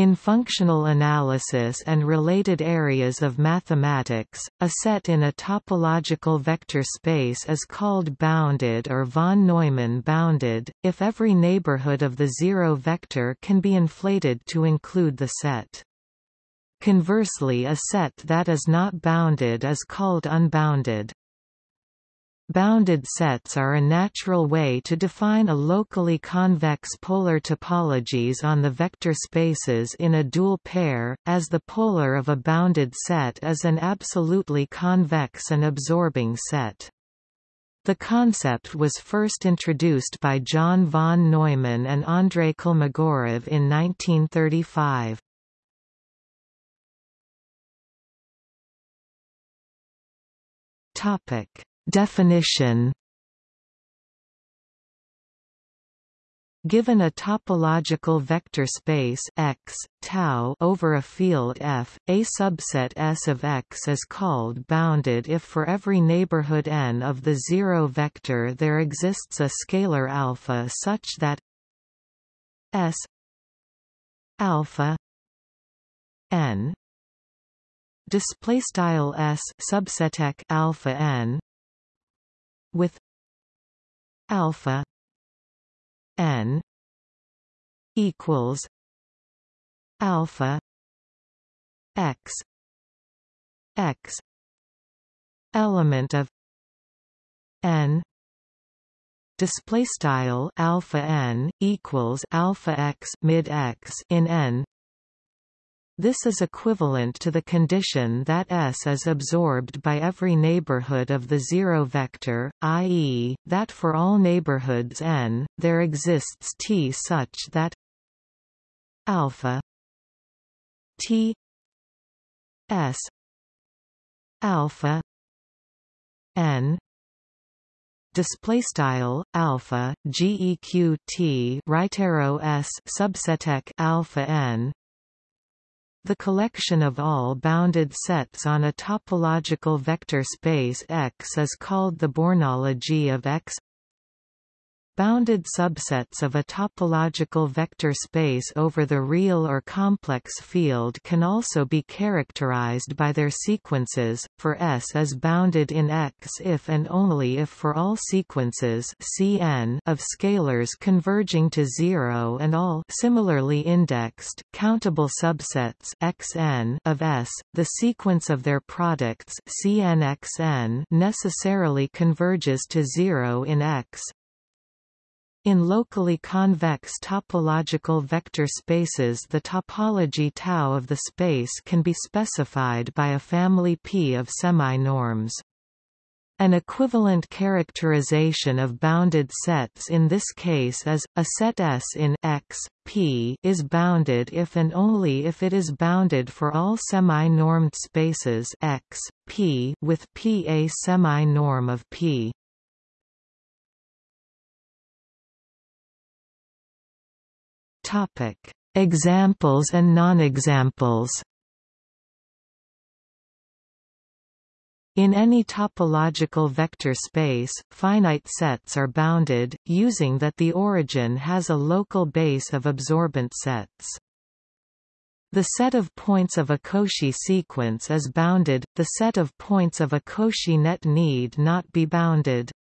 In functional analysis and related areas of mathematics, a set in a topological vector space is called bounded or von Neumann bounded, if every neighborhood of the zero vector can be inflated to include the set. Conversely a set that is not bounded is called unbounded. Bounded sets are a natural way to define a locally convex polar topologies on the vector spaces in a dual pair, as the polar of a bounded set is an absolutely convex and absorbing set. The concept was first introduced by John von Neumann and Andrei Kolmogorov in 1935. Topic Definition. Given a topological vector space X, tau over a field F, a subset S of X is called bounded if for every neighborhood n of the zero vector there exists a scalar alpha such that S alpha n display style S subset alpha n with alpha n equals alpha x x element of n display style alpha n equals alpha x mid x in n this is equivalent to the condition that S is absorbed by every neighborhood of the zero vector, i.e., that for all neighborhoods n, there exists T such that alpha T S alpha n display style alpha geq right arrow s subset alpha n the collection of all bounded sets on a topological vector space X is called the Bornology of X Bounded subsets of a topological vector space over the real or complex field can also be characterized by their sequences, for S is bounded in X if and only if for all sequences Cn of scalars converging to zero and all similarly indexed, countable subsets Xn of S, the sequence of their products Cnxn necessarily converges to zero in X, in locally convex topological vector spaces the topology tau of the space can be specified by a family P of semi-norms. An equivalent characterization of bounded sets in this case is, a set S in X, P is bounded if and only if it is bounded for all semi-normed spaces X, P with P a semi-norm of P. Topic: Examples and non-examples. In any topological vector space, finite sets are bounded, using that the origin has a local base of absorbent sets. The set of points of a Cauchy sequence is bounded, the set of points of a Cauchy net need not be bounded.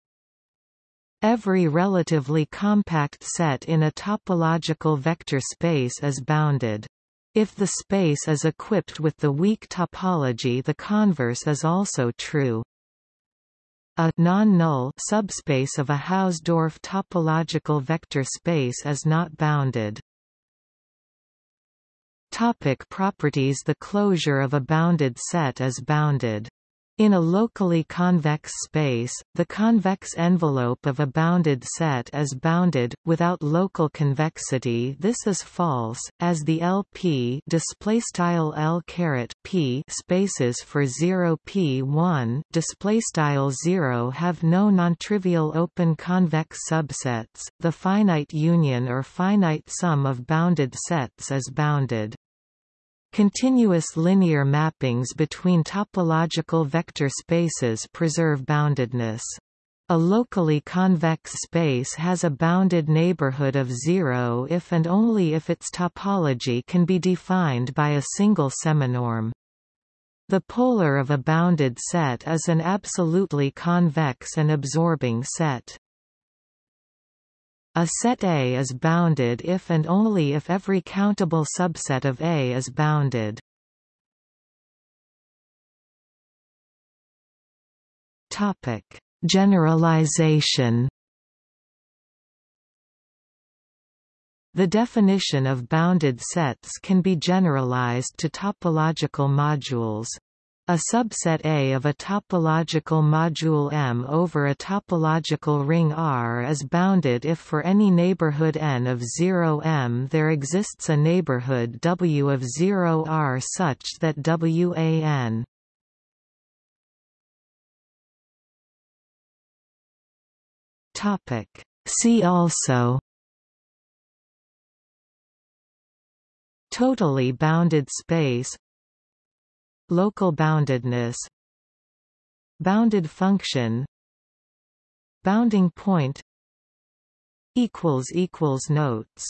Every relatively compact set in a topological vector space is bounded. If the space is equipped with the weak topology the converse is also true. A non-null subspace of a Hausdorff topological vector space is not bounded. Topic properties The closure of a bounded set is bounded. In a locally convex space, the convex envelope of a bounded set is bounded without local convexity. This is false, as the LP L P spaces for 0 P1 displaystyle 0 have no nontrivial open convex subsets. The finite union or finite sum of bounded sets is bounded. Continuous linear mappings between topological vector spaces preserve boundedness. A locally convex space has a bounded neighborhood of zero if and only if its topology can be defined by a single seminorm. The polar of a bounded set is an absolutely convex and absorbing set. A set A is bounded if and only if every countable subset of A is bounded. Topic: Generalization. The definition of bounded sets can be generalized to topological modules. A subset A of a topological module M over a topological ring R is bounded if for any neighborhood n of 0 M there exists a neighborhood W of 0 R such that WAN Topic. See also. Totally bounded space Local boundedness Bounded function Bounding point Notes